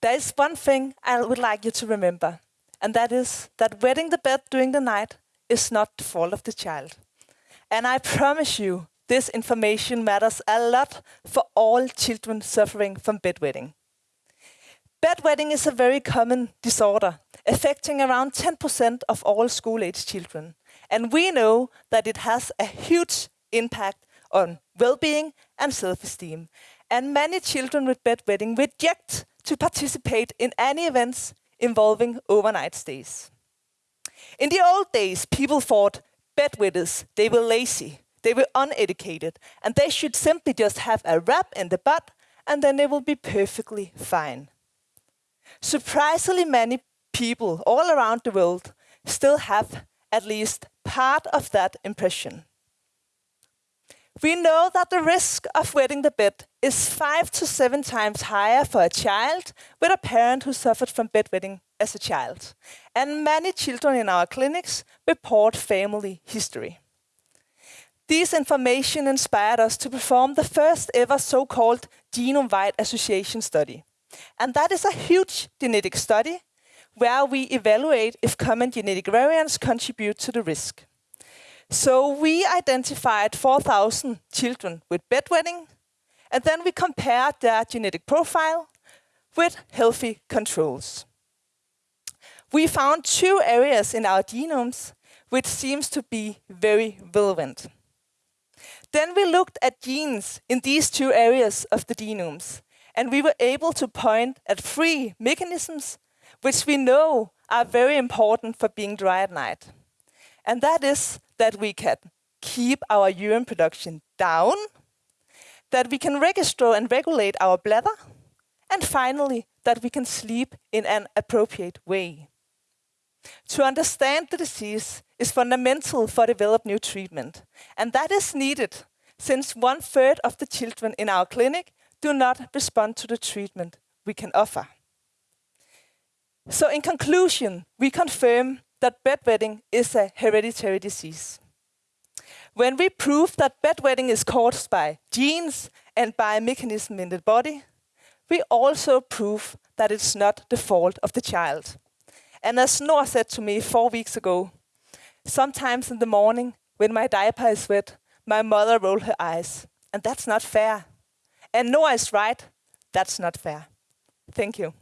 there is one thing I would like you to remember, and that is that wetting the bed during the night is not the fault of the child. And I promise you, this information matters a lot for all children suffering from bedwetting. Bedwetting is a very common disorder, affecting around 10% of all school-age children. And we know that it has a huge impact on well-being and self-esteem. And many children with bedwetting reject to participate in any events involving overnight stays. In the old days, people thought bedwetters, they were lazy, they were uneducated, and they should simply just have a rap in the butt, and then they will be perfectly fine. Surprisingly many people all around the world still have at least part of that impression. We know that the risk of wetting the bed is five to seven times higher for a child with a parent who suffered from bedwetting as a child. And many children in our clinics report family history. This information inspired us to perform the first ever so-called genome-wide association study. And that is a huge genetic study where we evaluate if common genetic variants contribute to the risk. So we identified 4,000 children with bedwetting, and then we compared their genetic profile with healthy controls. We found two areas in our genomes which seems to be very relevant. Then we looked at genes in these two areas of the genomes, and we were able to point at three mechanisms which we know are very important for being dry at night. And that is that we can keep our urine production down, that we can register and regulate our bladder, and finally, that we can sleep in an appropriate way. To understand the disease is fundamental for develop new treatment, and that is needed since one third of the children in our clinic do not respond to the treatment we can offer. So in conclusion, we confirm that bedwetting is a hereditary disease. When we prove that bedwetting is caused by genes and by a mechanism in the body, we also prove that it's not the fault of the child. And as Noah said to me four weeks ago, sometimes in the morning when my diaper is wet, my mother rolls her eyes. And that's not fair. And Noah is right, that's not fair. Thank you.